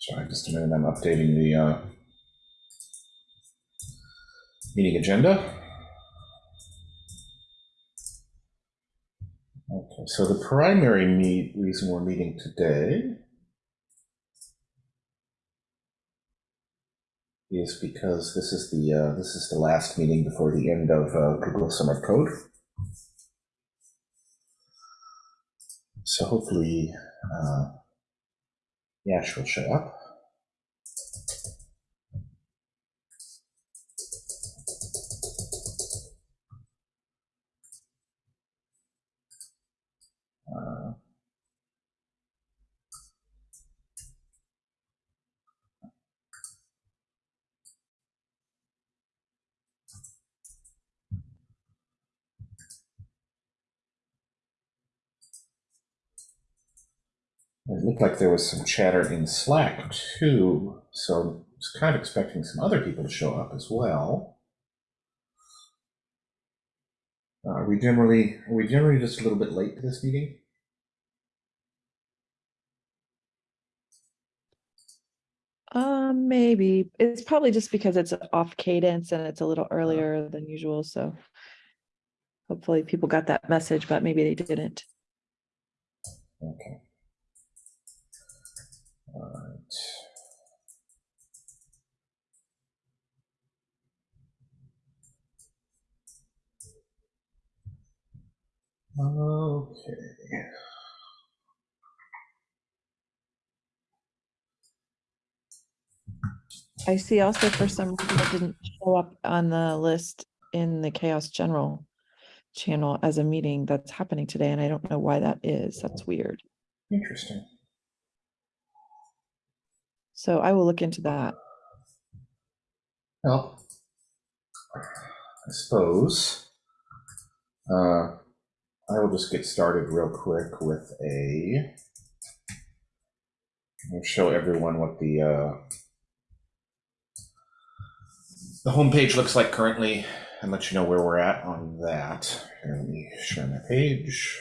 Sorry, just a minute, I'm updating the uh, meeting agenda. Okay, so the primary meet, reason we're meeting today is because this is the, uh, this is the last meeting before the end of uh, Google Summer Code. So hopefully, uh, Yash will show up. It looked like there was some chatter in Slack too, so I was kind of expecting some other people to show up as well. Uh, Are we generally, are we generally just a little bit late to this meeting? Um, maybe. It's probably just because it's off cadence and it's a little earlier than usual, so. Hopefully people got that message, but maybe they didn't. Okay. All right. Okay. I see also for some reason it didn't show up on the list in the CHAOSS General channel as a meeting that's happening today, and I don't know why that is. That's weird. Interesting. So I will look into that. Well, I suppose uh, I will just get started real quick with a. I'll show everyone what the uh, the homepage looks like currently, and let you know where we're at on that. Here, let me share my page.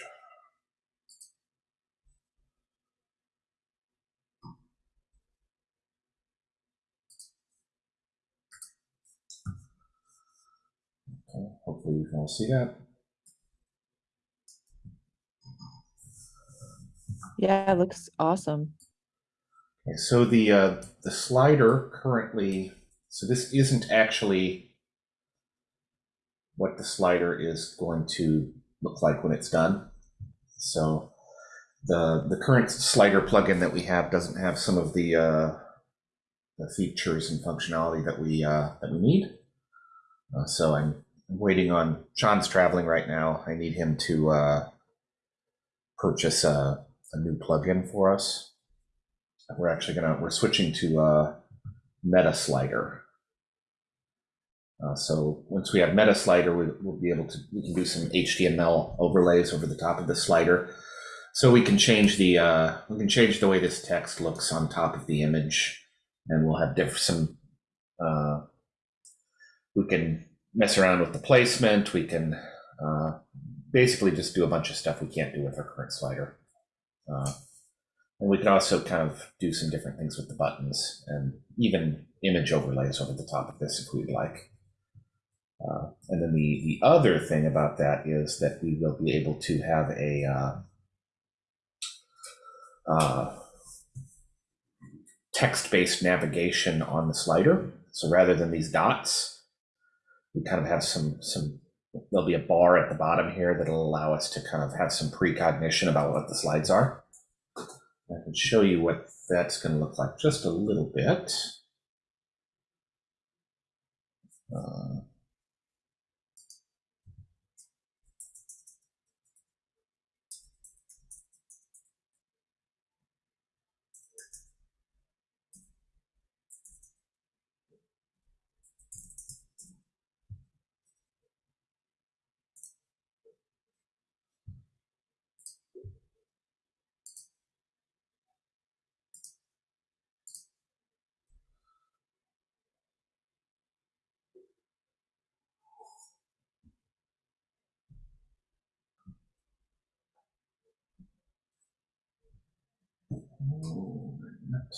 Okay, hopefully you can all see that. Yeah, it looks awesome. Okay, so the uh, the slider currently, so this isn't actually what the slider is going to look like when it's done. So the the current slider plugin that we have doesn't have some of the uh, the features and functionality that we uh, that we need. Uh, so I'm waiting on Sean's traveling right now. I need him to uh, purchase a, a new plugin for us. We're actually gonna we're switching to uh, Meta Slider. Uh, so once we have Meta Slider, we, we'll be able to we can do some HTML overlays over the top of the slider, so we can change the uh, we can change the way this text looks on top of the image, and we'll have diff- some. Uh, we can mess around with the placement. We can uh, basically just do a bunch of stuff we can't do with our current slider. Uh, and we can also kind of do some different things with the buttons and even image overlays over the top of this if we'd like. Uh, and then the, the other thing about that is that we will be able to have a uh, uh, text-based navigation on the slider. So rather than these dots, we kind of have some some. There'll be a bar at the bottom here that'll allow us to kind of have some precognition about what the slides are. I can show you what that's going to look like just a little bit. Uh, movement.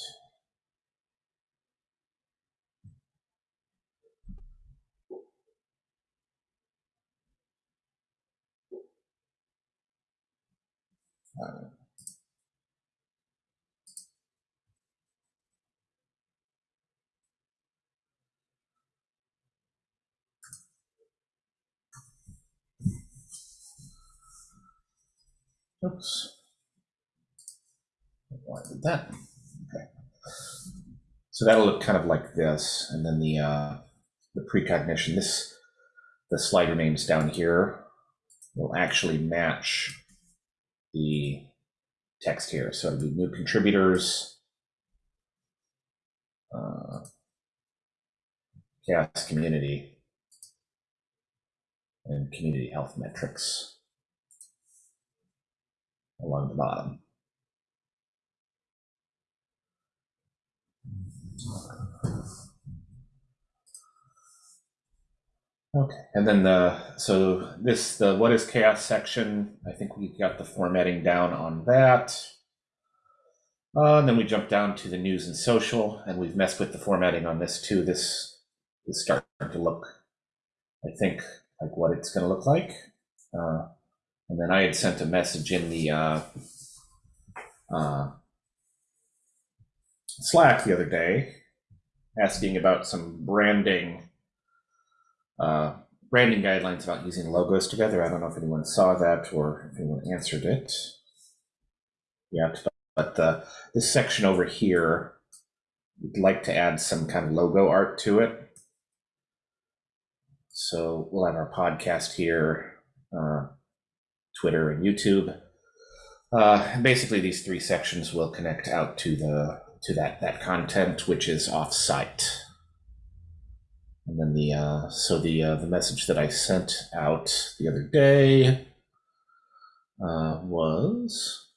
Oops. Why did that? Okay. So that'll look kind of like this, and then the uh, the precognition. This the slider names down here will actually match the text here. So be new contributors, uh, CHAOSS community, and community health metrics along the bottom. Okay, and then the, so this, the what is CHAOSS section, I think we got the formatting down on that. Uh, and then we jump down to the news and social, and we've messed with the formatting on this too. This is starting to look, I think, like what it's going to look like. Uh, and then I had sent a message in the uh, uh, Slack the other day asking about some branding uh, branding guidelines about using logos together. I don't know if anyone saw that or if anyone answered it yet, but, but uh, this section over here, we'd like to add some kind of logo art to it. So we'll have our podcast here, uh, Twitter and YouTube. Uh, basically, these three sections will connect out to the to that that content, which is off-site. And then the uh, so the uh, the message that I sent out the other day uh, was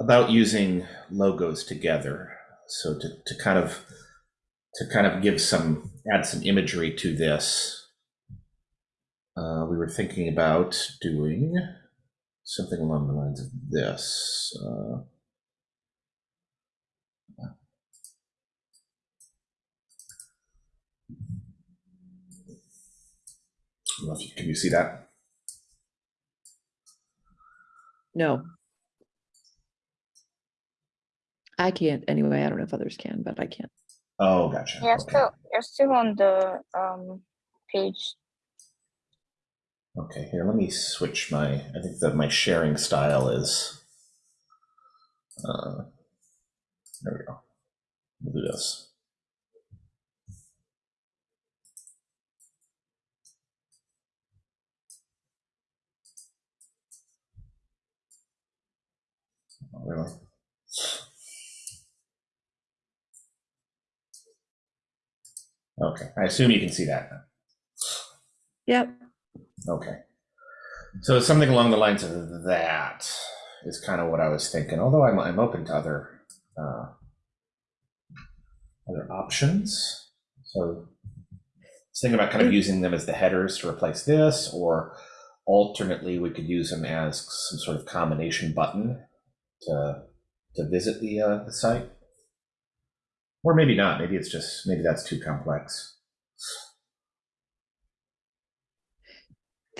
about using logos together. So to, to kind of to kind of give some add some imagery to this, uh, we were thinking about doing something along the lines of this. Uh, I don't know if you- Can you see that? No. I can't anyway. I don't know if others can, but I can't. Oh, gotcha. You're Okay. still you're still on the um page. Okay, here, let me switch my, I think that my sharing style is, uh, there we go. We'll do this. Oh? Okay, I assume you can see that. Yep. Okay. So something along the lines of that is kind of what I was thinking. Although I'm I'm open to other uh, other options. So I was thinking about kind of using them as the headers to replace this, or alternately we could use them as some sort of combination button to to visit the uh, the site. Or maybe not. Maybe it's just maybe that's too complex.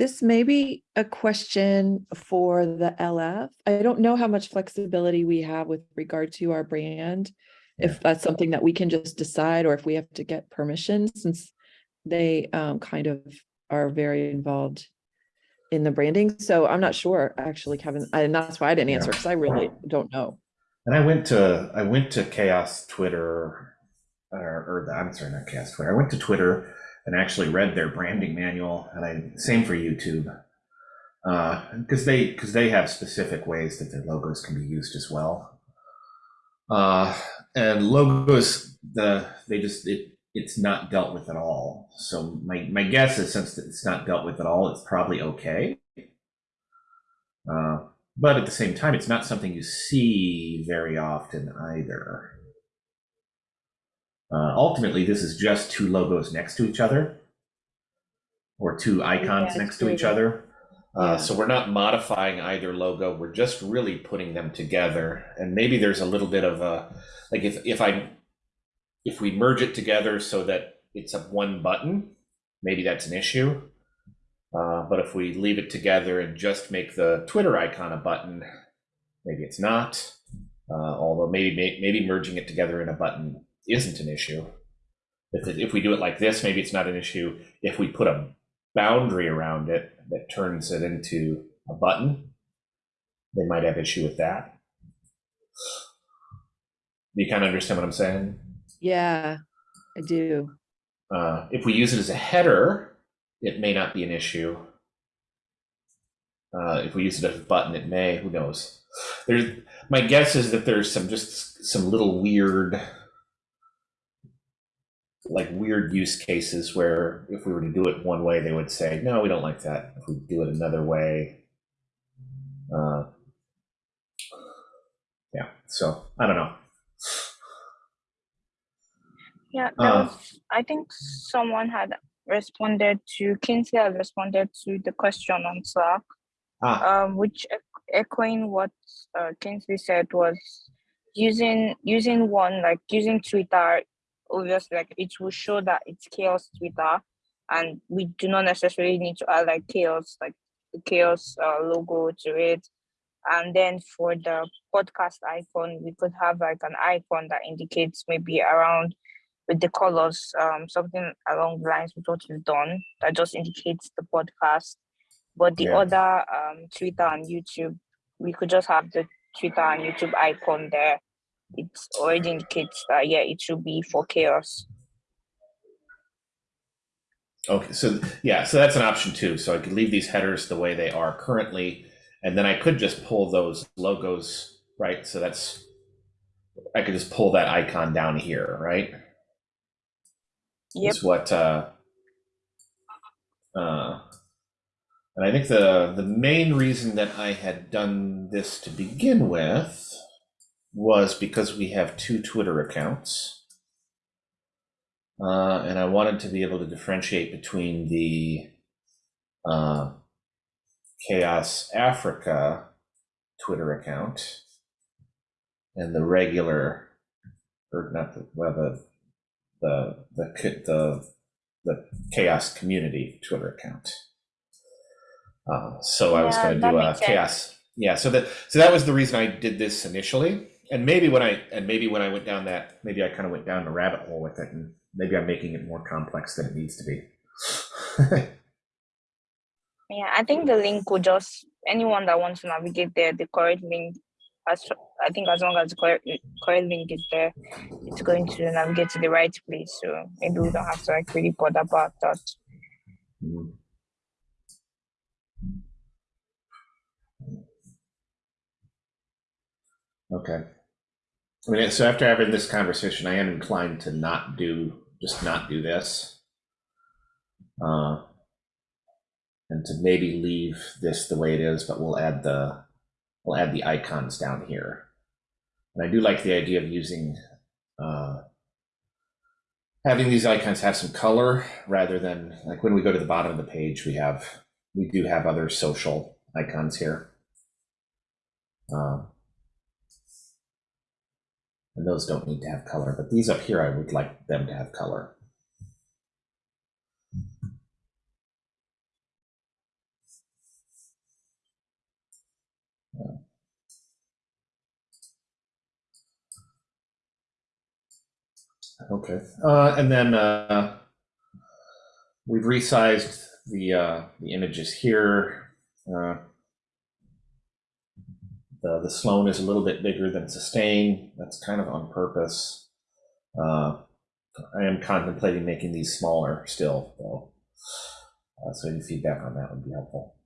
This may be a question for the LF. I don't know how much flexibility we have with regard to our brand. If that's something that we can just decide or if we have to get permission since they um, kind of are very involved in the branding. So I'm not sure, actually, Kevin, and that's why I didn't answer because I really don't know. And I went to I went to CHAOSS Twitter, or, or the, I'm sorry, not CHAOSS Twitter. I went to Twitter and actually read their branding manual, and I same for YouTube, because they because they have specific ways that their logos can be used as well. Uh, and logos, the they just it it's not dealt with at all. So my my guess is since it's not dealt with at all, it's probably okay. Uh, but at the same time, it's not something you see very often either. Uh, ultimately, this is just two logos next to each other, or two icons Yeah, next to each other. Uh. So we're not modifying either logo. We're just really putting them together. And maybe there's a little bit of a like if if I if we merge it together so that it's a one button, maybe that's an issue. Uh, but if we leave it together and just make the Twitter icon a button, maybe it's not. Uh, although maybe maybe merging it together in a button isn't an issue. If, if we do it like this, maybe it's not an issue. If we put a boundary around it that turns it into a button, they might have issue with that. Do you kind of understand what I'm saying? Yeah, I do. Uh, if we use it as a header, it may not be an issue. Uh, if we use it as a button, it may. Who knows? There's my guess is that there's some just some little weird, like weird use cases where if we were to do it one way, they would say, "No, we don't like that." If we do it another way, uh, yeah. So I don't know. Yeah, Uh, was, I think someone had responded to, Kinsey had responded to the question on Slack, Ah, um, which echoing what uh, Kingsley said was using using one like using Twitter. Obviously, like it will show that it's CHAOSS Twitter, and we do not necessarily need to add like CHAOSS like the CHAOSS uh, logo to it. And then for the podcast icon, we could have like an icon that indicates maybe around with the colors, um, something along the lines with what we've done that just indicates the podcast. But the Yeah. other um, Twitter and YouTube, we could just have the Twitter and YouTube icon there. It already indicates that yeah, it should be for CHAOSS. Okay, so yeah, so that's an option too. So I could leave these headers the way they are currently, and then I could just pull those logos, right? So that's I could just pull that icon down here, right? Yep. Is what uh uh and I think the the main reason that I had done this to begin with was because we have two Twitter accounts. Uh, and I wanted to be able to differentiate between the uh, CHAOSS Africa Twitter account and the regular, or not the, well, the, the, the, the, the CHAOSS Community Twitter account. Uh, so I was going to do a sense. CHAOSS. Yeah, so that so that was the reason I did this initially, and maybe when I and maybe when I went down that maybe I kind of went down a rabbit hole with it, and maybe I'm making it more complex than it needs to be. Yeah, I think the link will just anyone that wants to navigate there, the correct link. As I think as long as the correct, correct link is there, it's going to navigate to the right place. So maybe we don't have to like really bother about that. Mm. Okay. I mean, so after having this conversation, I am inclined to not do, just not do this. Uh, and to maybe leave this the way it is, but we'll add the, we'll add the icons down here. And I do like the idea of using, uh, having these icons have some color rather than like when we go to the bottom of the page, we have, we do have other social icons here. Uh, and those don't need to have color, but these up here, I would like them to have color. Okay, uh, and then uh, we've resized the uh, the images here. The the Sloan is a little bit bigger than Sustain. That's kind of on purpose. Uh, I am contemplating making these smaller still, though. Uh, so any feedback on that would be helpful.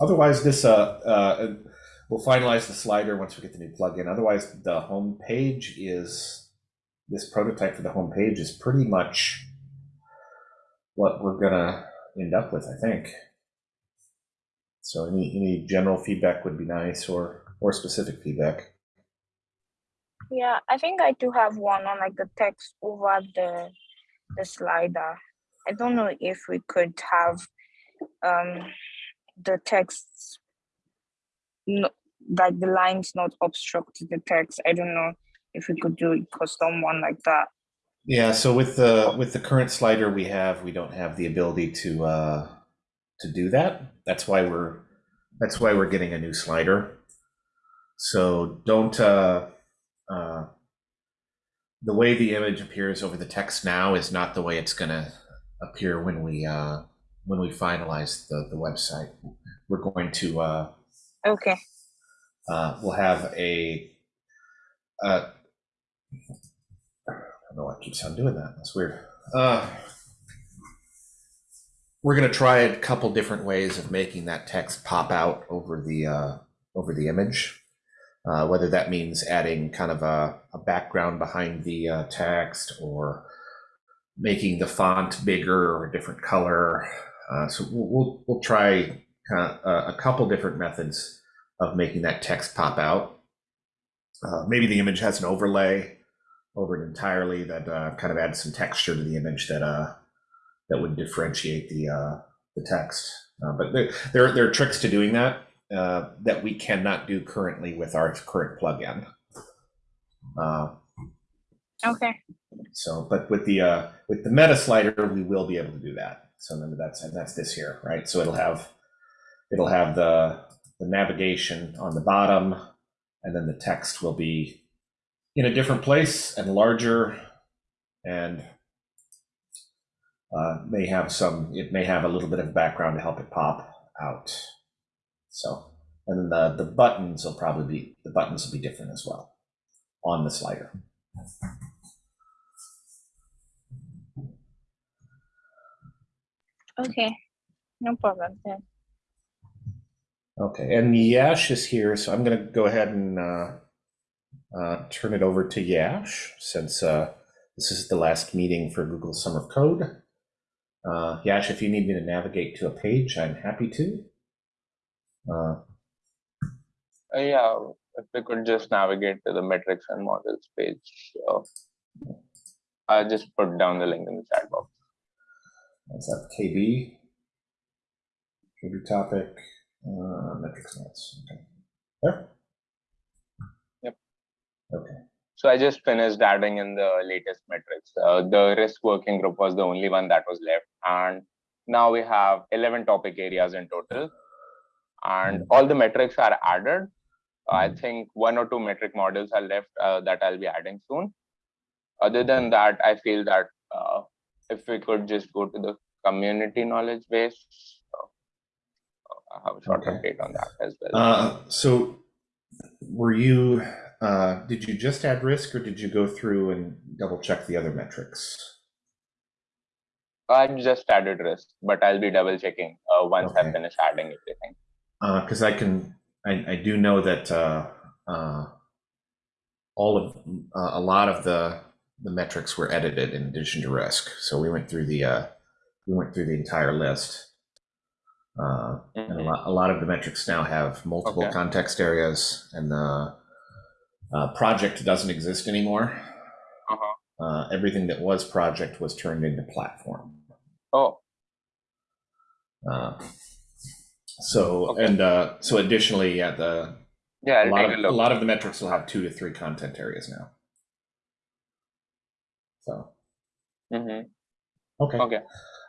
Otherwise, this uh, uh, we'll finalize the slider once we get the new plugin. Otherwise, the home page is this prototype for the home page is pretty much what we're gonna end up with, I think. So any any general feedback would be nice, or or specific feedback. Yeah, I think I do have one on like the text over the the slider. I don't know if we could have um the text no, like the lines not obstruct the text. I don't know if we could do a custom one like that. Yeah. So with the with the current slider we have, we don't have the ability to uh, to do that. That's why we're that's why we're getting a new slider. So don't uh, uh, the way the image appears over the text now is not the way it's going to appear when we uh, when we finalize the, the website. We're going to, uh, Okay. uh, we'll have a, uh, I don't know why I keep on doing that. That's weird. Uh, we're going to try a couple different ways of making that text pop out over the uh, over the image. Uh, whether that means adding kind of a, a background behind the uh, text or making the font bigger or a different color. Uh, so we'll, we'll, try kind of a, a couple different methods of making that text pop out. Uh, maybe the image has an overlay over it entirely that uh, kind of adds some texture to the image that uh, that would differentiate the uh, the text. Uh, but there, there there are tricks to doing that uh, that we cannot do currently with our current plugin. Uh, Okay. so, but with the uh, with the meta slider, we will be able to do that. So then that's and that's this here, right? So it'll have it'll have the the navigation on the bottom, and then the text will be in a different place and larger, and uh, may have some. It may have a little bit of background to help it pop out. So, and then the the buttons will probably be the buttons will be different as well on the slider. Okay. No problem. Yeah. Okay, and Yash is here, so I'm going to go ahead and uh, uh, turn it over to Yash since uh, this is the last meeting for Google Summer of Code. Uh, Yash, if you need me to navigate to a page, I'm happy to. Uh, Uh, yeah, if we could just navigate to the metrics and models page. So I just put down the link in the chat box. What's that? KB? KB topic, uh, metrics notes. Okay. There? Yep. Okay. So I just finished adding in the latest metrics. Uh, the risk working group was the only one that was left. And now we have 11 topic areas in total. And all the metrics are added. I think one or two metric models are left uh, that I'll be adding soon. Other than that, I feel that uh, if we could just go to the community knowledge base, uh, I have a short Okay. update on that as well. Uh, so were you, uh, did you just add risk or did you go through and double check the other metrics? I just added risk, but I'll be double checking uh, once I Okay. finish adding everything. Because I can, I, I do know that uh, uh, all of, uh, a lot of the, the metrics were edited in addition to risk. So we went through the, uh, we went through the entire list. Uh, And a Mhm. lot, a lot of the metrics now have multiple Okay. context areas and the uh, project doesn't exist anymore. Uh-huh. Uh, everything that was project was turned into platform. Oh, Uh, so, Okay. and uh, so additionally, yeah, the, yeah, a lot of, a lot of the metrics will have two to three content areas now. So, hmm okay. Okay.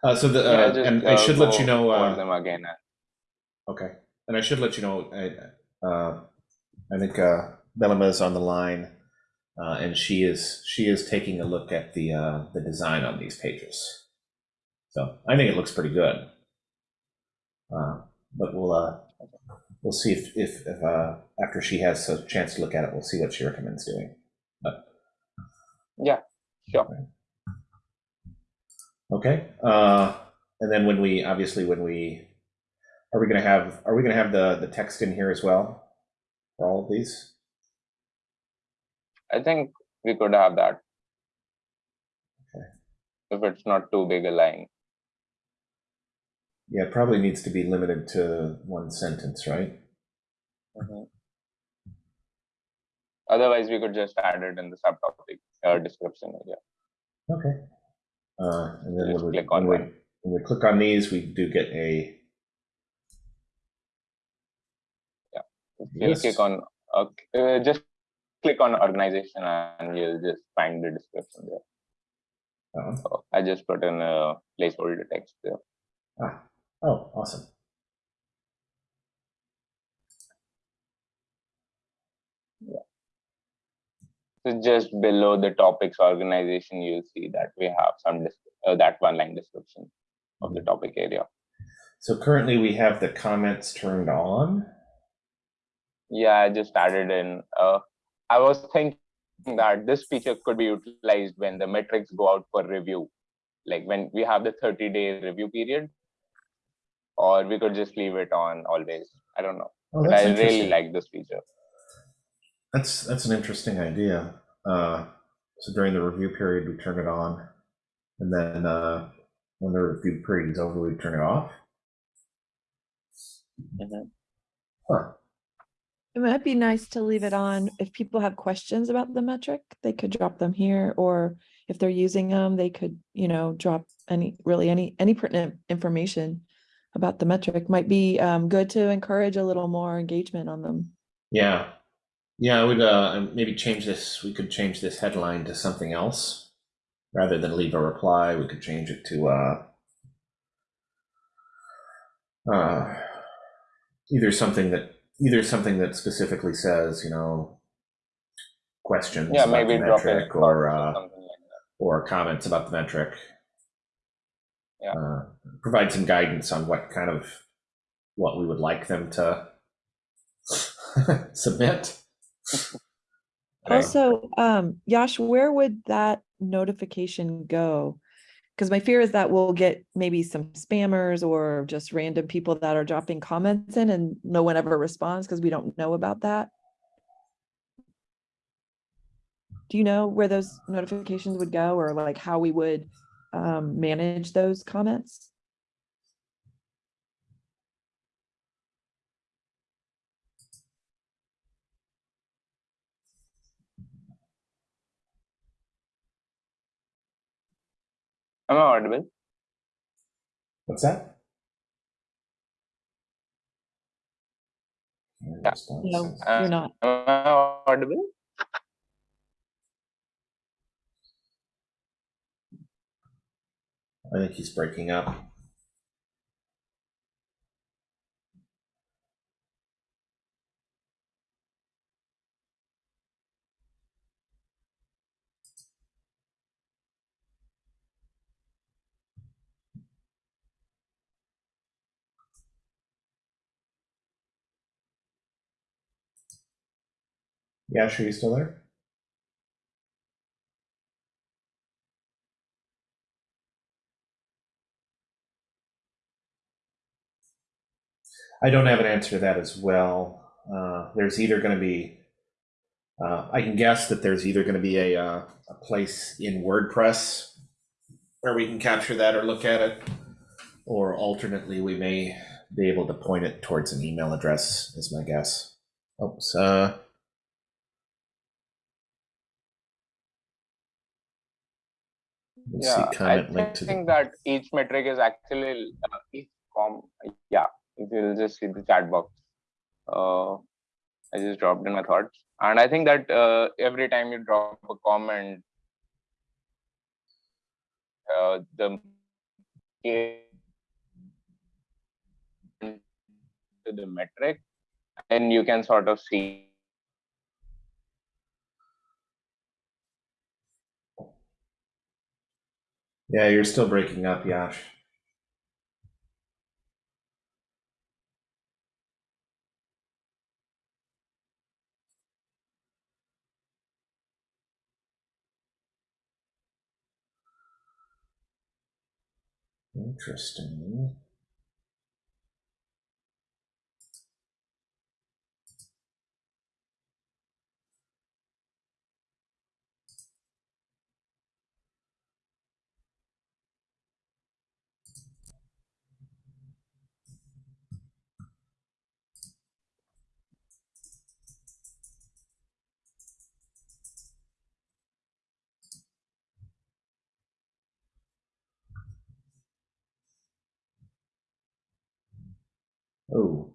Uh, so the, Yeah, uh, just, and I uh, should let you know, uh, them again. Okay, and I should let you know, I, uh, I think, uh, Bellama is on the line, uh, and she is, she is taking a look at the, uh, the design on these pages. So I think it looks pretty good. Uh, but we'll, uh, we'll see if, if, if, uh, after she has a chance to look at it, we'll see what she recommends doing. Yeah, sure. Okay, uh, and then when we, obviously, when we, are we gonna have, are we gonna have the, the text in here as well? For all of these? I think we could have that. Okay. If it's not too big a line. Yeah, it probably needs to be limited to one sentence, right? Mhm. Otherwise, we could just add it in the subtopic uh, description area. Okay. Uh, and then when we, click on when we, when we click on these, we do get a, Yes. click on, uh, uh, just click on organization and you'll just find the description there. uh, So I just put in a placeholder text there. ah, oh, awesome. So just below the topics organization, you'll see that we have some uh, that one line description of the topic area. So currently we have the comments turned on. Yeah, I just added in. Uh, I was thinking that this feature could be utilized when the metrics go out for review, like when we have the 30 day review period, or we could just leave it on always. I don't know. Oh, But I really like this feature. That's that's an interesting idea. Uh, so during the review period, we turn it on, and then uh, when the review period is over, we turn it off. Mhm. Huh. It might be nice to leave it on. If people have questions about the metric, they could drop them here, or if they're using them, they could, you know, drop any, really any, any pertinent information about the metric. Might be um, good to encourage a little more engagement on them. Yeah, yeah. I would uh, maybe change this. We could change this headline to something else rather than leave a reply. We could change it to uh, uh, either something that either something that specifically says, you know, questions Yeah, about maybe the drop in metric or uh, something like or comments about the metric. Yeah. Uh, provide some guidance on what kind of what we would like them to submit. Also, um, Yash, where would that notification go? Because my fear is that we'll get maybe some spammers or just random people that are dropping comments in and no one ever responds because we don't know about that. Do you know where those notifications would go or like how we would um, manage those comments? Am I audible? What's that? Yeah. No, Uh, you're not. Am I audible? I think he's breaking up. Yeah, sure, you still there? I don't have an answer to that as well. Uh, there's either going to be, uh, I can guess that there's either going to be a, uh, a place in WordPress where we can capture that or look at it, or alternately, we may be able to point it towards an email address, is my guess. Oops. Uh, let's Yeah, see, comment I link to think the. that each metric is actually uh, each com. Yeah, if you will just see the chat box. Uh, I just dropped in my thoughts, and I think that uh, every time you drop a comment, uh, the the metric, and you can sort of see Yeah, you're still breaking up, Yash. Interesting. Oh,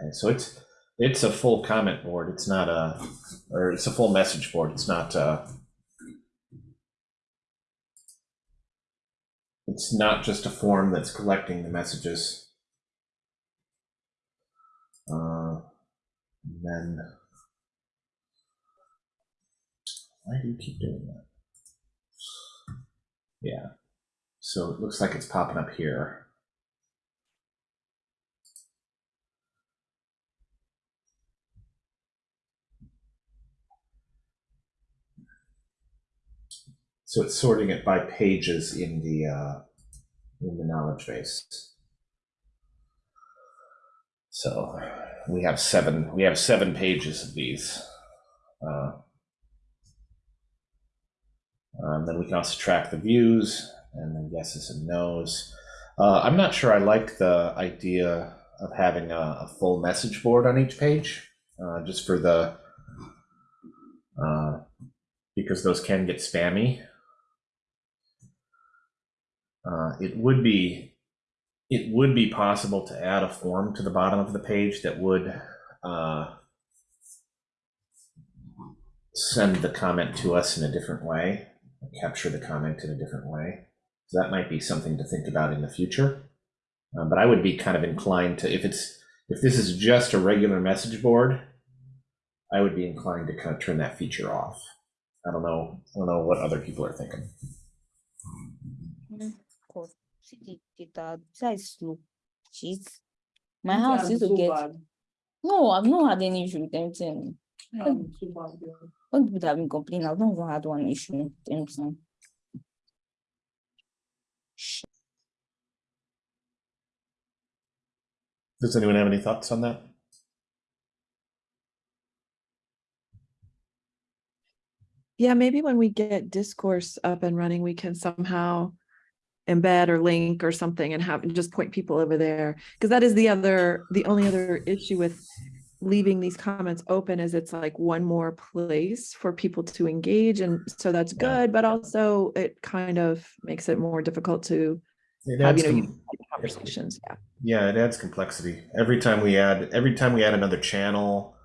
okay. So it's it's a full comment board. It's not a, or it's a full message board. It's not. Uh, it's not just a form that's collecting the messages. And then, why do you keep doing that? Yeah. So it looks like it's popping up here. So it's sorting it by pages in the uh, in the knowledge base. So we have seven. We have seven pages of these. Uh, um, then we can also track the views and then yeses and nos. Uh, I'm not sure I like the idea of having a, a full message board on each page, uh, just for the uh, because those can get spammy. Uh, it would be it would be possible to add a form to the bottom of the page that would uh, send the comment to us in a different way, capture the comment in a different way. So that might be something to think about in the future. Uh, but I would be kind of inclined to, if it's if this is just a regular message board, I would be inclined to kind of turn that feature off. I don't know. I don't know what other people are thinking. Cause see the data data is slow. Jeez. My house used to get, no, I've not had any issue with anything. All the people that have been complaining, I've not even had one issue with anything. Does anyone have any thoughts on that? Yeah, maybe when we get discourse up and running, we can somehow embed or link or something and have just point people over there. Because that is the other, the only other issue with leaving these comments open is it's like one more place for people to engage. And so that's good, but also it kind of makes it more difficult to have, you know, conversations. Yeah. Yeah, it adds complexity. Every time we add every time we add another channel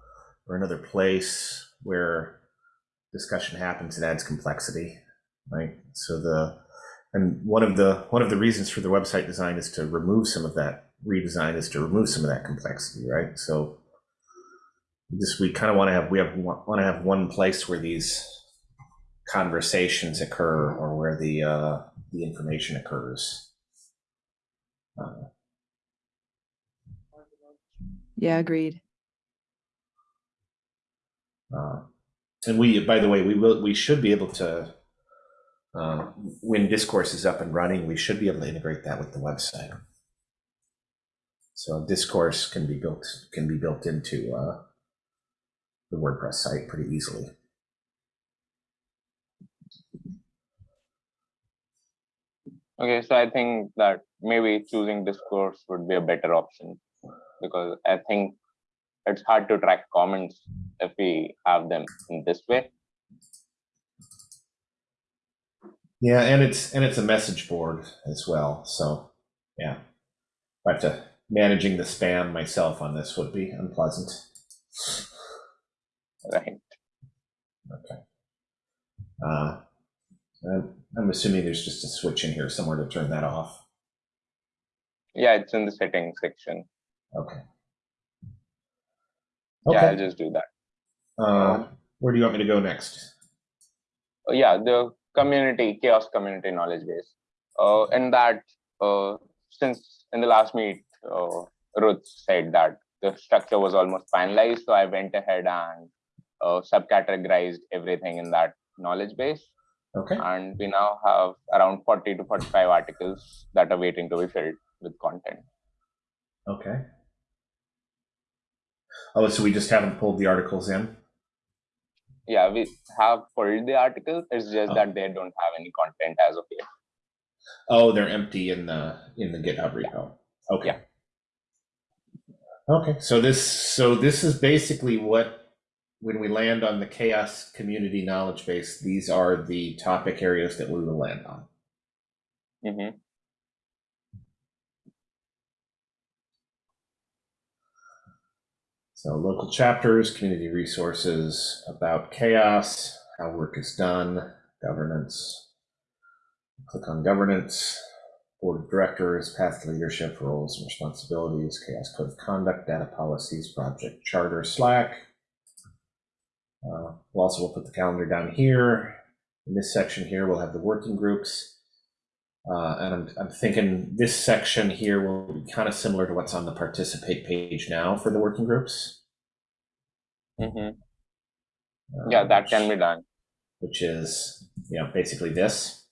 or another place where discussion happens, it adds complexity, right? So the and one of the one of the reasons for the website design is to remove some of that redesign is to remove some of that complexity, right? So we just we kind of want to have we have want to have one place where these conversations occur or where the uh, the information occurs. Uh, Yeah, agreed. Uh, and we, by the way, we will, we should be able to, uh, when discourse is up and running, we should be able to integrate that with the website. So discourse can be built, can be built into uh, the WordPress site pretty easily. Okay, so I think that maybe choosing discourse would be a better option because I think it's hard to track comments if we have them in this way. Yeah, and it's and it's a message board as well. So yeah, but to managing the spam myself on this would be unpleasant. Right. Okay. Uh, I'm, I'm assuming there's just a switch in here somewhere to turn that off. Yeah, it's in the settings section. Okay. Yeah, I'll just do that. Uh, where do you want me to go next? Uh, yeah, the community, CHAOSS community knowledge base. Uh, in that, uh, since in the last meet, uh, Ruth said that the structure was almost finalized, so I went ahead and uh, subcategorized everything in that knowledge base. Okay. And we now have around 40 to 45 articles that are waiting to be filled with content. Okay. Oh, so we just haven't pulled the articles in? Yeah, we have pulled the articles. It's just Oh. that they don't have any content as of yet. Oh, they're empty in the in the GitHub repo. Okay. Yeah. Okay. So this so this is basically what when we land on the CHAOSS community knowledge base, these are the topic areas that we will land on. hmm So local chapters, community resources, about CHAOSS, how work is done, governance. Click on governance. board of directors, path to leadership, roles and responsibilities, CHAOSS code of conduct, data policies, project charter, Slack. Uh, We'll also, we'll put the calendar down here. In this section here, we'll have the working groups. Uh, and I'm, I'm thinking this section here will be kind of similar to what's on the participate page now for the working groups. Mhm. uh, Yeah, that can be done. Which is, you know, basically this.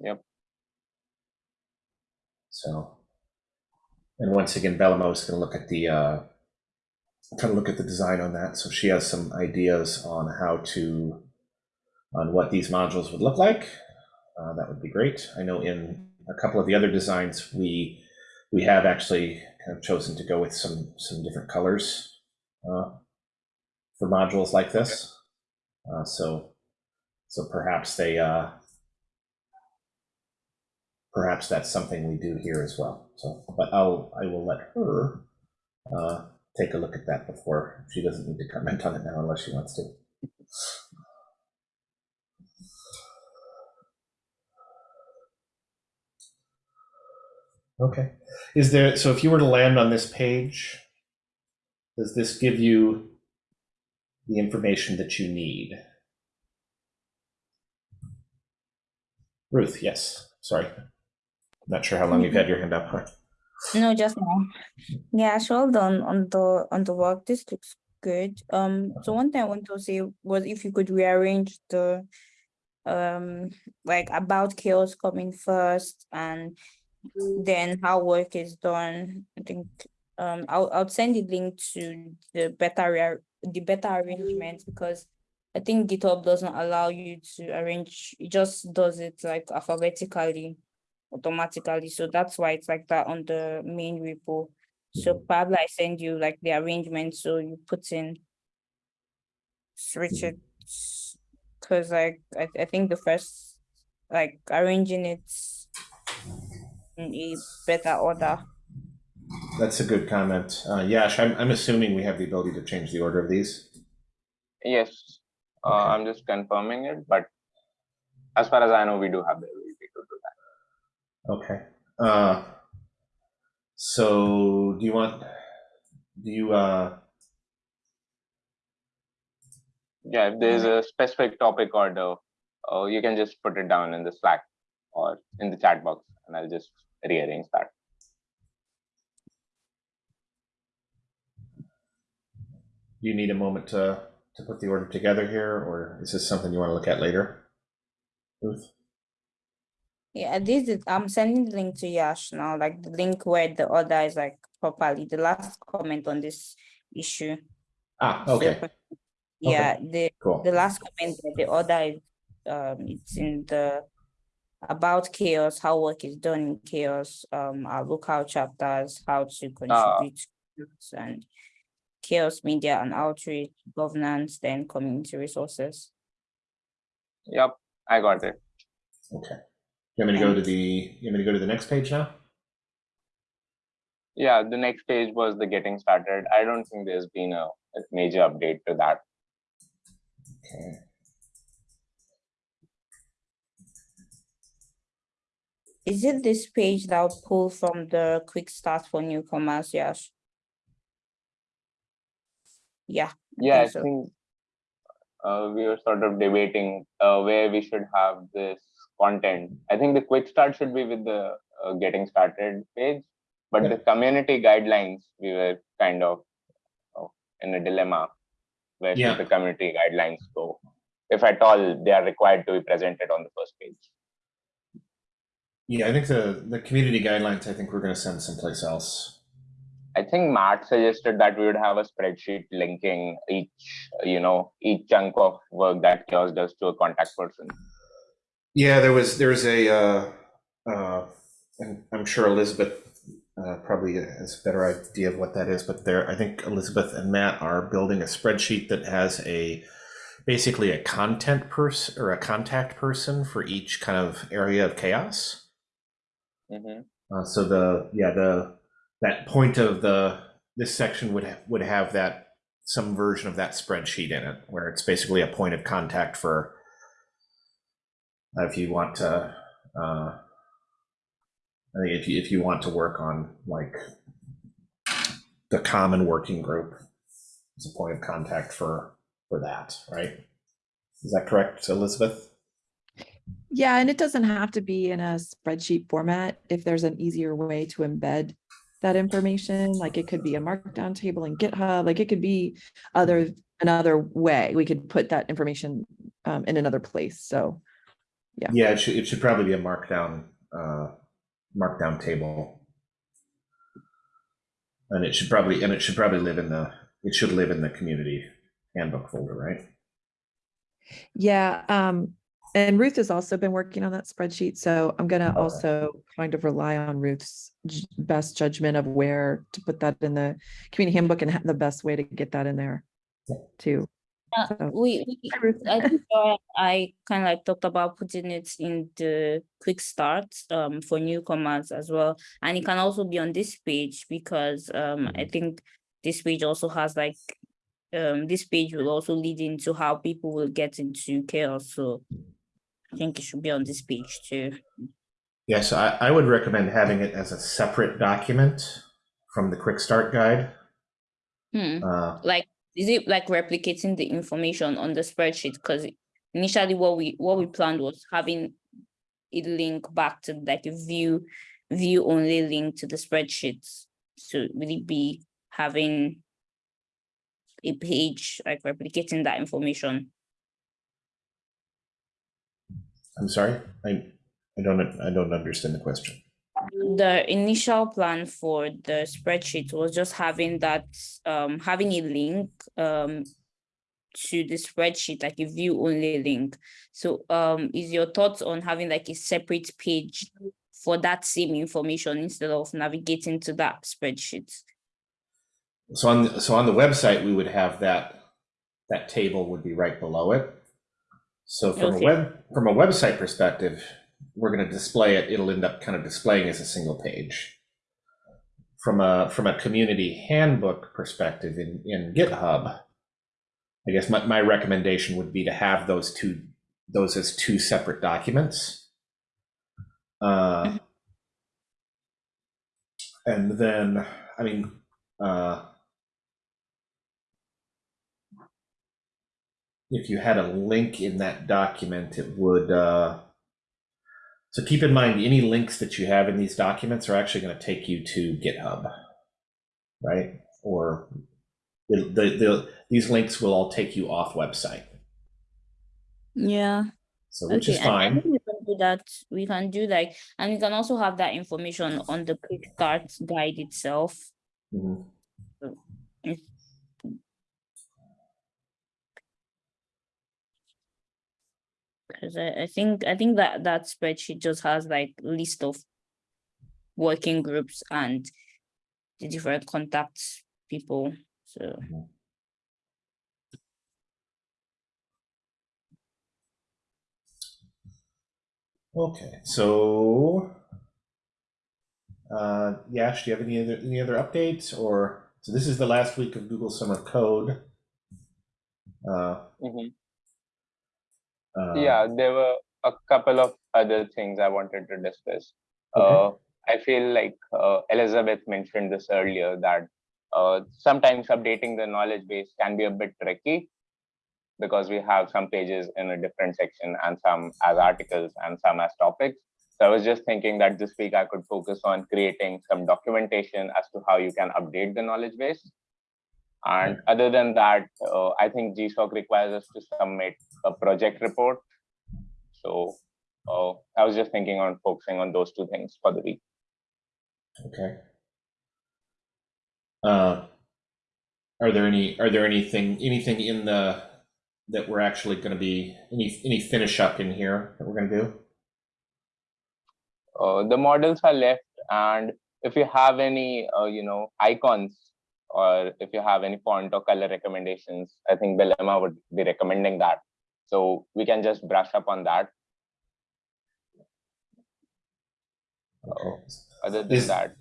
Yep. So, and once again, Bellamo is going to look at the, uh, kind of look at the design on that. So she has some ideas on how to, on what these modules would look like. Uh, that would be great. I know in a couple of the other designs, we, we have actually kind of chosen to go with some, some different colors uh, for modules like this. Uh, so, so perhaps they, uh, perhaps that's something we do here as well. So, but I'll, I will let her uh, take a look at that before. She doesn't need to comment on it now unless she wants to. Okay. Is there, so if you were to land on this page, does this give you the information that you need? Ruth, yes, sorry. Not sure how long you've had your hand up. No, just now. Yeah, well done on the on the work. This looks good. Um, so one thing I want to say was if you could rearrange the um like about CHAOSS coming first and then how work is done. I think um I'll I'll send the link to the better the better arrangement because I think GitHub doesn't allow you to arrange, it just does it like alphabetically automatically. So that's why it's like that on the main repo. So probably I send you like the arrangement, so you put in switch it. Cause like I, I think the first like arranging it a better order. That's a good comment. Uh, Yash, I'm, I'm assuming we have the ability to change the order of these. Yes, uh, I'm just confirming it, but as far as I know, we do have the ability to do that. Okay. Uh, so do you want, do you, uh, Yeah, if there's a specific topic order, uh, you can just put it down in the Slack or in the chat box, and I'll just rearrange that. you need a moment to, to put the order together here, or is this something you want to look at later? Ruth? Yeah, this is, I'm sending the link to Yash now, like the link where the order is like properly, the last comment on this issue. Ah, So, okay, Yeah, the, cool. the last comment, that the order is, um, it's in the about CHAOSS, how work is done in CHAOSS, um, our local chapters, how to contribute to and CHAOSS media and outreach, governance, then community resources. Yep, I got it. Okay. You want me to go to the, you want me to go to the next page now? Yeah, the next page was the getting started. I don't think there's been a, a major update to that. Okay. Is it this page that will pull from the quick start for newcomers, Yes. Yeah. Yeah, I think so. think uh, we were sort of debating uh, where we should have this content. I think the quick start should be with the uh, getting started page, but Yeah. the community guidelines, we were kind of uh, in a dilemma. Where Yeah. should the community guidelines go? If at all, they are required to be presented on the first page. Yeah, I think the, the community guidelines, I think we're going to send someplace else. I think Matt suggested that we would have a spreadsheet linking each, you know, each chunk of work that CHAOSS does to a contact person. Yeah, there was, there's a, uh, uh, and I'm sure Elizabeth uh, probably has a better idea of what that is, but there, I think Elizabeth and Matt are building a spreadsheet that has a, basically a content person or a contact person for each kind of area of CHAOSS. Mhm. Uh, so the, yeah, the, that point of the, this section would, ha- would have that, some version of that spreadsheet in it, where it's basically a point of contact for, uh, if you want to, Uh, I think if you if you want to work on like the common working group as a point of contact for for that, right? Is that correct, Elizabeth? Yeah, and it doesn't have to be in a spreadsheet format. If there's an easier way to embed that information, like it could be a markdown table in GitHub, like it could be other, another way. We could put that information um, in another place. So, Yeah. Yeah, it should it should probably be a markdown uh, markdown table, and it should probably and it should probably live in the it should live in the community handbook folder, right? yeah. Um, and Ruth has also been working on that spreadsheet. So I'm gonna also kind of rely on Ruth's best judgment of where to put that in the community handbook and the best way to get that in there too. Yeah, So- we, we- I think uh, I kind of like talked about putting it in the quick start um for newcomers as well. And it can also be on this page because um I think this page also has like um this page will also lead into how people will get into CHAOSS. So I think it should be on this page too. Yes, I, I would recommend having it as a separate document from the quick start guide. Hmm. Uh, like is it like replicating the information on the spreadsheet because initially what we what we planned was having it link back to like a view view only link to the spreadsheets so will it be having a page like replicating that information I'm sorry, I I don't I don't understand the question. the initial plan for the spreadsheet was just having that um having a link um to the spreadsheet like a view only link so um is your thoughts on having like a separate page for that same information instead of navigating to that spreadsheet So on the, so on the website, we would have that that table would be right below it. So from Okay. a web from a website perspective, we're going to display it. It'll end up kind of displaying as a single page. From a from a community handbook perspective in in GitHub, I guess my, my recommendation would be to have those two those as two separate documents. Uh, and then, I mean, uh, if you had a link in that document, it would. Uh, so keep in mind, any links that you have in these documents are actually going to take you to GitHub, right? Or the, the, the, these links will all take you off website. yeah So which is and I fine. think we can do that we can do like and we can also have that information on the quick start guide itself Mhm. Cause I, I think, I think that that spreadsheet just has like list of working groups and the different contacts people, so. Okay, so uh, Yash, do you have any other any other updates or so this is the last week of Google Summer Code. Uh, Mhm. Uh, Yeah, there were a couple of other things I wanted to discuss. Okay. Uh, I feel like uh, Elizabeth mentioned this earlier that uh, sometimes updating the knowledge base can be a bit tricky because we have some pages in a different section and some as articles and some as topics. So I was just thinking that this week I could focus on creating some documentation as to how you can update the knowledge base. And other than that, uh, I think GSOC requires us to submit a project report. So uh, I was just thinking on focusing on those two things for the week. Okay. Uh, are there any are there anything anything in the that we're actually going to be any any finish up in here that we're going to do? Uh, the models are left, and if you have any, uh, you know, icons or if you have any font or color recommendations, I think Belema would be recommending that. So we can just brush up on that. Okay. Other than Is- that,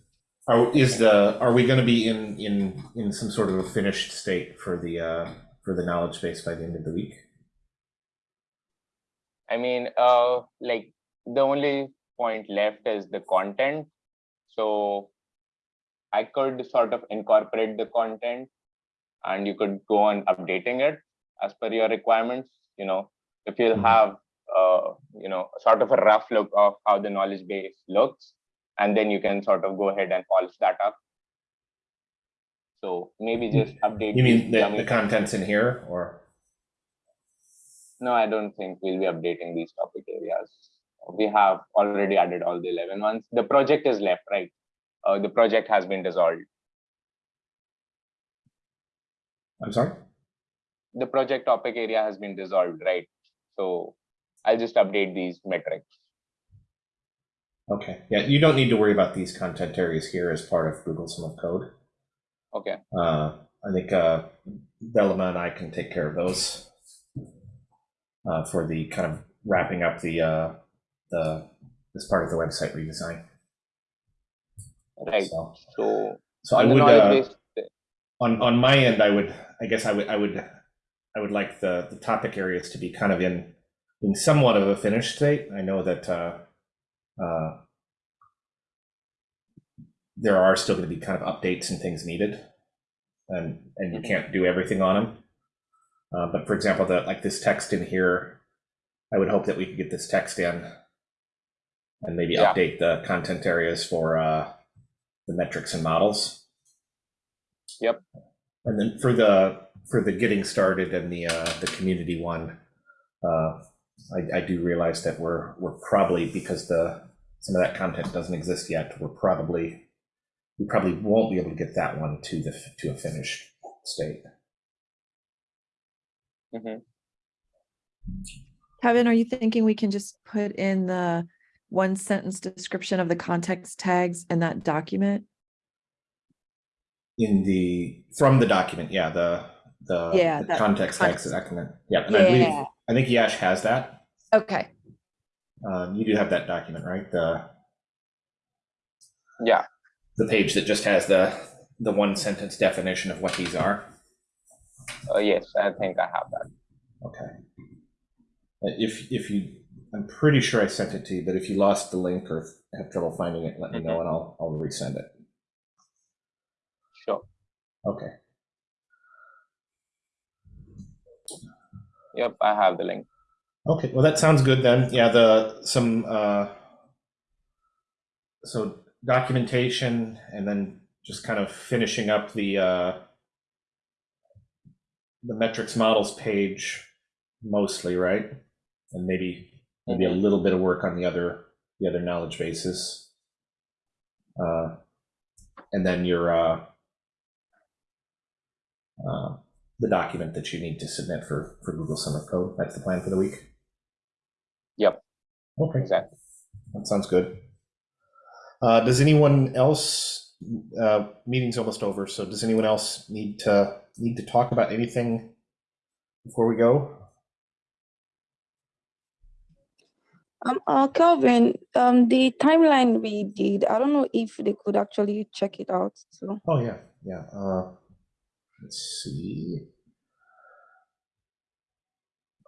Are is the are we going to be in in in some sort of a finished state for the uh, for the knowledge base by the end of the week? I mean, uh, like the only point left is the content. So I could sort of incorporate the content and you could go on updating it as per your requirements. You know, if you Mhm. have, uh, you know, sort of a rough look of how the knowledge base looks, and then you can sort of go ahead and polish that up. So maybe just update. You mean the, the contents in here or? No, I don't think we'll be updating these topic areas. We have already added all the 11 ones. The project is left, right? Uh, the project has been dissolved. I'm sorry? The project topic area has been dissolved, right? So I'll just update these metrics. Okay, yeah, you don't need to worry about these content areas here as part of Google Summer of Code. Okay, Uh, I think uh, Velma and I can take care of those uh, for the kind of wrapping up the uh, the this part of the website redesign. Right. So, So so I on would uh, on on my end, I would I guess I would I would I would like the the topic areas to be kind of in in somewhat of a finished state. I know that uh, uh, there are still going to be kind of updates and things needed, and and you Mhm. can't do everything on them. Uh, but for example, that like this text in here, I would hope that we could get this text in, and maybe Yeah. update the content areas for uh, the metrics and models. Yep. And then for the for the getting started and the uh, the community one, uh, I, I do realize that we're we're probably because the some of that content doesn't exist yet. We're probably we probably won't be able to get that one to the to a finished state. mhm. Kevin, are you thinking we can just put in the one sentence description of the context tags in that document? In the from the document, yeah, the the, Yeah, the context context. tags document. Yeah, and I believe Yeah. I think Yash has that. Okay, Um, you do have that document, right? The yeah, the page that just has the the one sentence definition of what these are. uh, yes, I think I have that. Okay. Uh, If if you, I'm pretty sure I sent it to you, but if you lost the link or have trouble finding it, let me know and I'll I'll resend it. Sure. Okay. Yep, I have the link. Okay. Well, that sounds good then. Yeah. The some uh, so documentation and then just kind of finishing up the uh, the metrics models page mostly, right? And maybe maybe a little bit of work on the other the other knowledge bases. Uh, and then your uh, uh, the document that you need to submit for for Google Summer Code. That's the plan for the week. Yep. Okay, Exactly. that sounds good. Uh, does anyone else? Uh, meeting's almost over, so does anyone else need to need to talk about anything before we go? Um, uh, Kelvin, um, the timeline we did, I don't know if they could actually check it out. So, Oh yeah, yeah. Uh, let's see.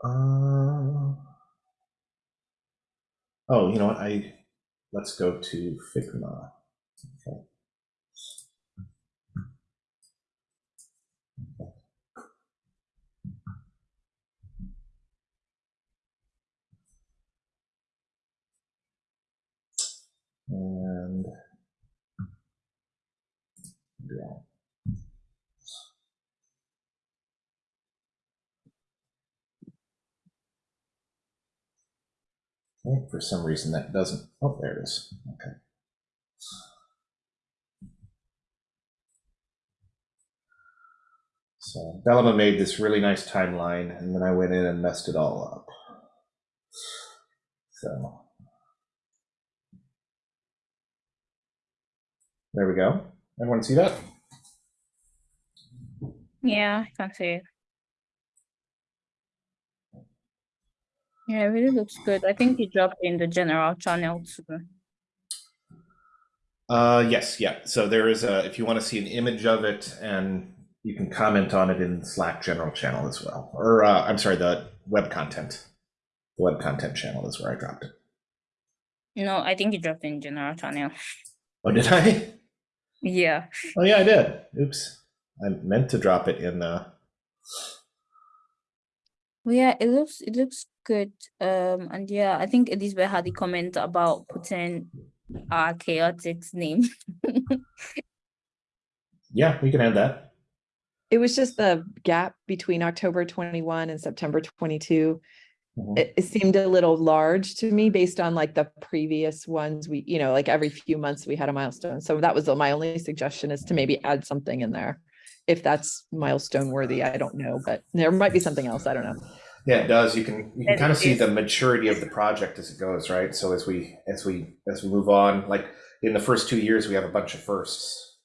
Uh, oh, you know what? I let's go to Figma. Okay. And yeah. Okay, for some reason that doesn't, oh, there it is, okay. So Bellama made this really nice timeline, and then I went in and messed it all up. So. There we go. Everyone see that? Yeah, I can see it. Yeah, it really looks good. I think you dropped in the general channel too. Uh, yes, yeah. So there is a, if you want to see an image of it and you can comment on it in Slack general channel as well. Or, uh, I'm sorry, the web content. The web content channel is where I dropped it. No, I think you dropped in general channel. Oh, did I? Yeah. Oh yeah, I did. Oops. I meant to drop it in the well, yeah, it looks it looks good. Um and yeah, I think Elizabeth had a comment about putting our chaotic's name. yeah, we can add that. It was just the gap between October 21 and September 22 it, it seemed a little large to me based on like the previous ones we, you know, like every few months we had a milestone. So that was my only suggestion is to maybe add something in there. If that's milestone worthy, I don't know, but there might be something else. I don't know. Yeah, it does. You can you can It kind of see the maturity of the project as it goes, right? So as we as we as we move on, like in the first two years, we have a bunch of firsts,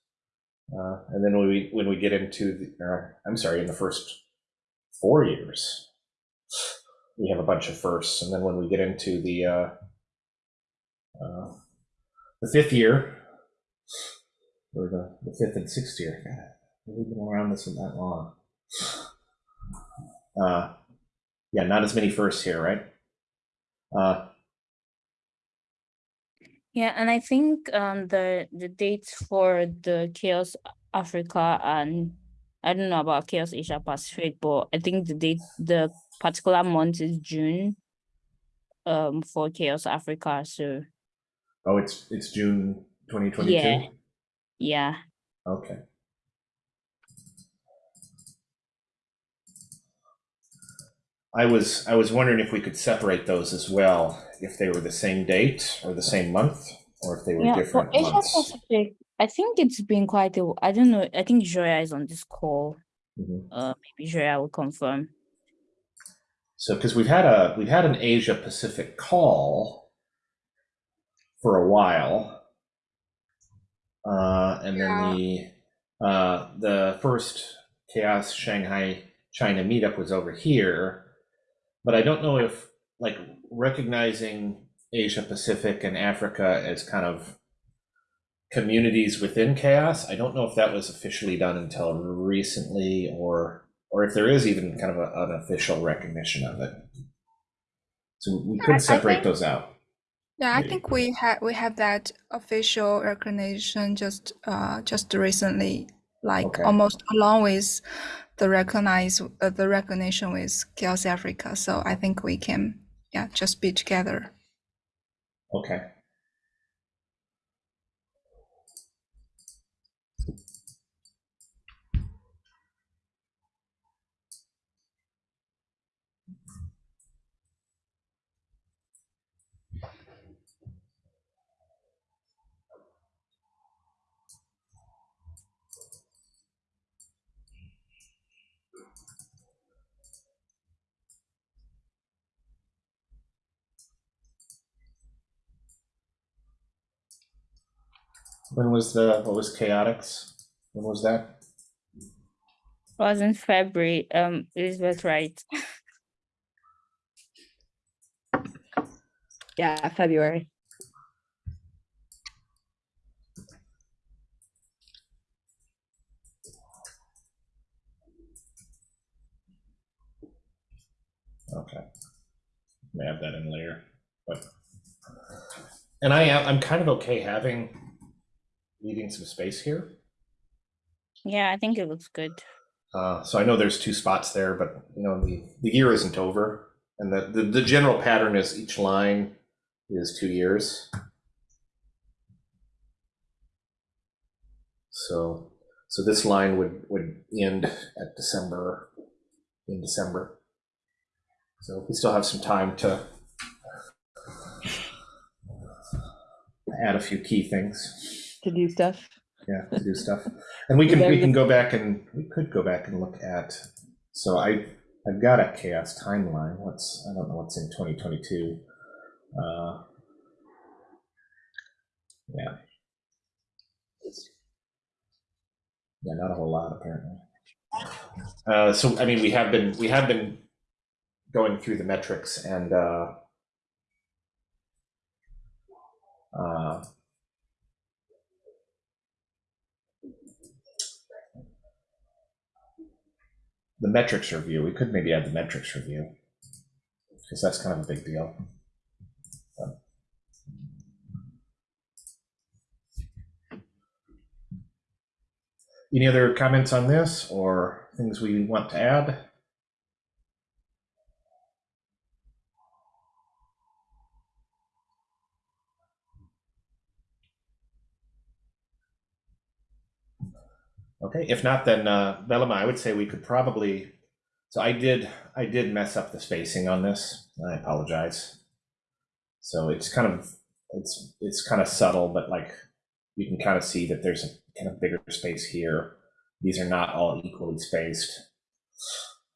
uh, and then when we when we get into the, uh, I'm sorry, in the first four years, we have a bunch of firsts, and then when we get into the uh, uh, the fifth year, or the, the fifth and sixth year, God, we've been around this one that long. Uh, yeah, not as many firsts here, right? Uh, Yeah, and I think um the the dates for the CHAOSS Africa and I don't know about CHAOSS Asia Pacific, but I think the date the particular month is June um for CHAOSS Africa. So oh, it's it's June 2022. Yeah. yeah. Okay. I was I was wondering if we could separate those as well, if they were the same date or the same month, or if they were Yeah, for different Asia months. Pacific, I think it's been quite a I don't know. I think Joya is on this call. Mhm. Uh maybe Joya will confirm. So because we've had a we've had an Asia Pacific call for a while, uh, and Yeah. then the uh, the first CHAOSS Shanghai China meetup was over here, but I don't know if like recognizing Asia Pacific and Africa as kind of communities within CHAOSS. I don't know if that was officially done until recently, or or if there is even kind of a, an official recognition of it. So we could separate think- those out. Yeah, I Maybe. think we have we have that official recognition just uh just recently, like Okay. almost along with the recognize uh, the recognition with CHAOSS Africa. So I think we can yeah just be together. Okay. When was the what was chaotics? When was that? It was in February. Um Elizabeth right. Yeah, February. Okay. May have that in later, but and I am I'm kind of okay having leaving some space here. Yeah, I think it looks good. Uh, so I know there's two spots there, but you know the, the year isn't over, and the, the the general pattern is each line is two years. So so this line would would end at December in December. So we still have some time to add a few key things To do stuff. yeah to do stuff. And we can we can go back and we could go back and look at so i i've got a CHAOSS timeline. What's i don't know what's in 2022 uh yeah. Yeah not a whole lot apparently. Uh so i mean we have been we have been going through the metrics and uh uh the metrics review. We could maybe add the metrics review because that's kind of a big deal. Any other comments on this or things we want to add? Okay, if not, then uh, I would say we could probably. So I did, I did mess up the spacing on this. I apologize. So it's kind of, it's it's kind of subtle, but like you can kind of see that there's a kind of bigger space here. These are not all equally spaced.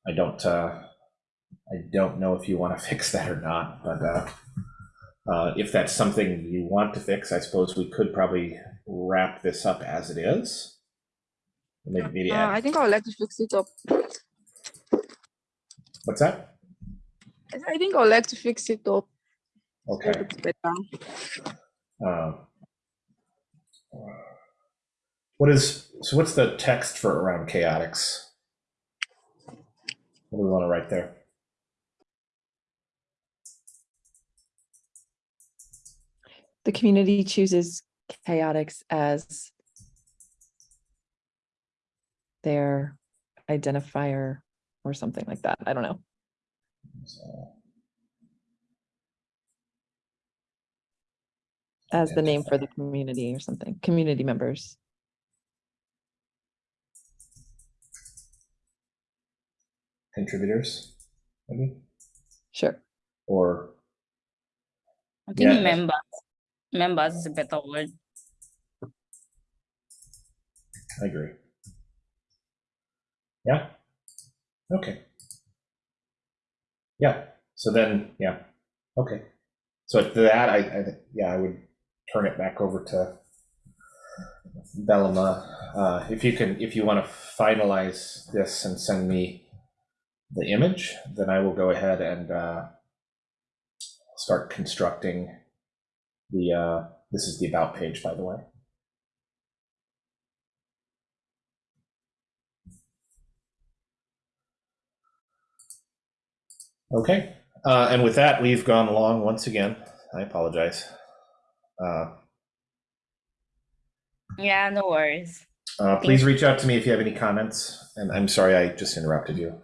I don't, uh, I don't know if you want to fix that or not, but uh, uh, if that's something you want to fix, I suppose we could probably wrap this up as it is. Maybe, maybe Uh, I think I would like to fix it up. what's that? I think I would like to fix it up. Okay. it better. Um, what is so? What's the text for around chaotics? What do we want to write there? The community chooses chaotics as their identifier or something like that. I don't know. As the name for the community or something, community members. contributors, maybe, Sure. or I think Yeah. members, members is a better word. I agree. Yeah. Okay. Yeah. So then, yeah. Okay. So to that, I, I yeah, I would turn it back over to Bellama. Uh, if you can, if you want to finalize this and send me the image, then I will go ahead and uh, start constructing the. Uh, this is the about page, by the way. Okay, uh, and with that, we've gone long once again. I apologize. Uh, Yeah, no worries. uh, please reach out to me if you have any comments. And I'm sorry I just interrupted you.